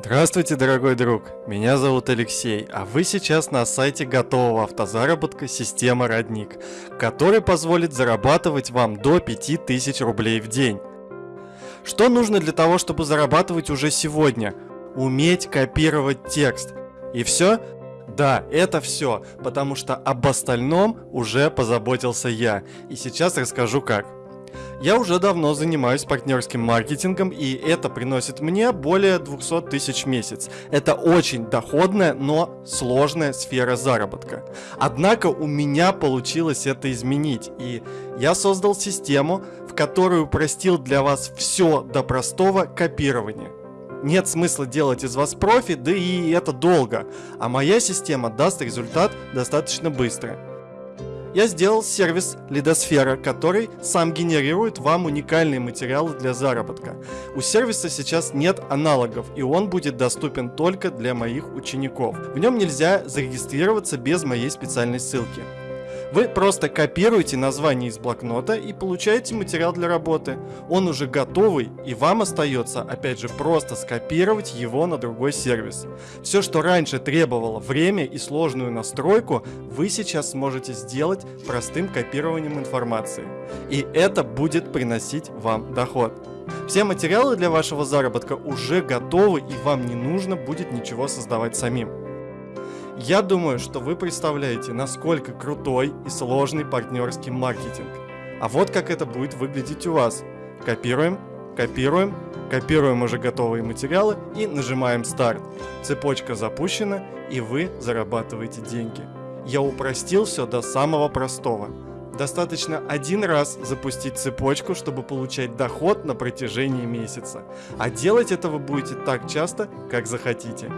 Здравствуйте, дорогой друг! Меня зовут Алексей, а вы сейчас на сайте готового автозаработка система Родник, который позволит зарабатывать вам до 5000 рублей в день. Что нужно для того, чтобы зарабатывать уже сегодня? Уметь копировать текст. И все? Да, это все, потому что об остальном уже позаботился я, и сейчас расскажу как. Я уже давно занимаюсь партнерским маркетингом, и это приносит мне более 200 тысяч в месяц. Это очень доходная, но сложная сфера заработка. Однако у меня получилось это изменить, и я создал систему, в которую упростил для вас все до простого копирования. Нет смысла делать из вас профи, да и это долго, а моя система даст результат достаточно быстро я сделал сервис Лидосфера, который сам генерирует вам уникальные материалы для заработка. У сервиса сейчас нет аналогов, и он будет доступен только для моих учеников. В нем нельзя зарегистрироваться без моей специальной ссылки. Вы просто копируете название из блокнота и получаете материал для работы. Он уже готовый, и вам остается, опять же, просто скопировать его на другой сервис. Все, что раньше требовало время и сложную настройку, вы сейчас сможете сделать простым копированием информации. И это будет приносить вам доход. Все материалы для вашего заработка уже готовы и вам не нужно будет ничего создавать самим. Я думаю, что вы представляете, насколько крутой и сложный партнерский маркетинг. А вот как это будет выглядеть у вас. Копируем, копируем, копируем уже готовые материалы и нажимаем старт. Цепочка запущена и вы зарабатываете деньги. Я упростил все до самого простого. Достаточно один раз запустить цепочку, чтобы получать доход на протяжении месяца. А делать это вы будете так часто, как захотите.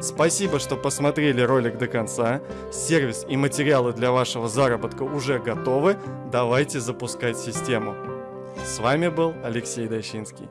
Спасибо, что посмотрели ролик до конца. Сервис и материалы для вашего заработка уже готовы. Давайте запускать систему. С вами был Алексей Дощинский.